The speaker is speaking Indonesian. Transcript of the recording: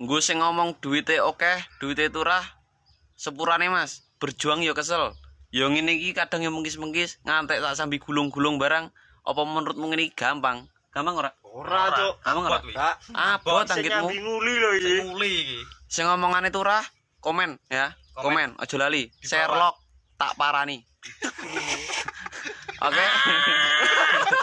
Gue sih ngomong duitnya oke, duitnya turah. Sepurane Mas, berjuang ya kesel. yang ini iki kadang ya mengkis-mengkis, ngantek tak sambil gulung-gulung barang. Apa menurutmu ngene gampang? Gampang ora? Ora, Cuk. Gampang ora? Abot, wi. Kak, Abot sing nguli lho iki. Sing muli iki. Sing ngomongane komen ya. Komen, Komen. aja lali. Sherlock tak parani. Oke.